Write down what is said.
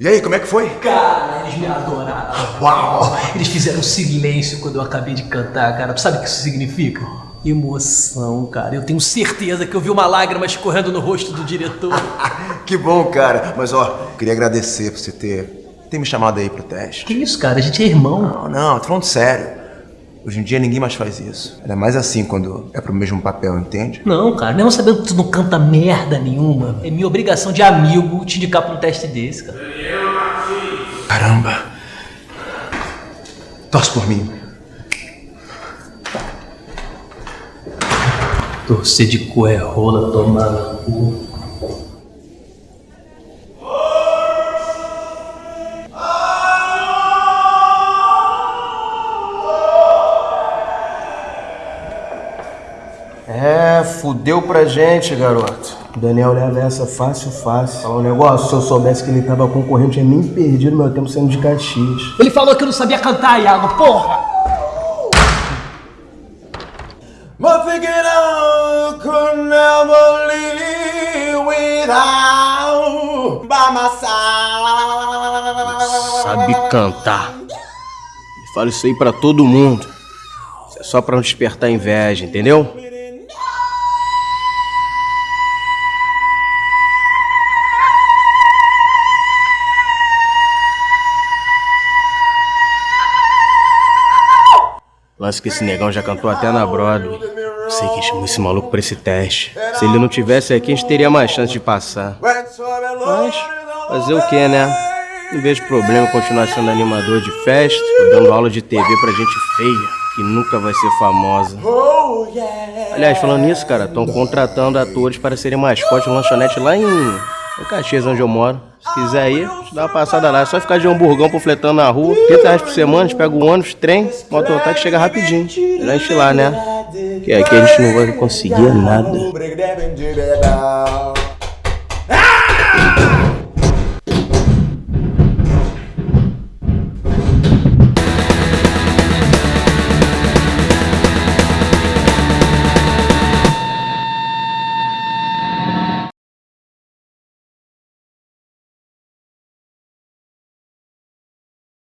E aí, como é que foi? Cara, eles me adoraram. Uau! Eles fizeram silêncio quando eu acabei de cantar, cara. Sabe o que isso significa? Emoção, cara. Eu tenho certeza que eu vi uma lágrima escorrendo no rosto do diretor. que bom, cara. Mas ó, queria agradecer por você ter, ter me chamado aí pro teste. Que isso, cara? A gente é irmão. Não, não, tô falando sério. Hoje em dia ninguém mais faz isso. É mais assim quando é pro mesmo papel, entende? Não, cara, mesmo sabendo que tu não canta merda nenhuma, é minha obrigação de amigo te indicar pra um teste desse, cara. Caramba. Torce por mim. Torcer de cu é rola, tomar no cu. É, fudeu pra gente, garoto. O Daniel leva essa fácil, fácil. Fala um negócio, se eu soubesse que ele tava concorrendo, tinha nem perdido meu tempo sendo de Caxias. Ele falou que eu não sabia cantar, Iago, porra! But thinking I could never live without by. Sabe cantar. Fala isso aí pra todo mundo. Isso é só pra não despertar inveja, entendeu? Lance que esse negão já cantou até na Broadway. Sei quem chamou esse maluco pra esse teste. Se ele não tivesse aqui, a gente teria mais chance de passar. Mas, fazer o que, né? Não vejo problema em continuar sendo animador de festa ou dando aula de TV pra gente feia, que nunca vai ser famosa. Aliás, falando nisso, cara, estão contratando atores para serem mascotes de lanchonete lá em, em Caxias, onde eu moro. Se quiser ir, te dá uma passada lá. É só ficar de hamburgão panfletando na rua. 30 reais por semana, a gente pega o ônibus, trem, mototáxi chega rapidinho. Melhor a gente ir lá, né? Que aqui a gente não vai conseguir nada.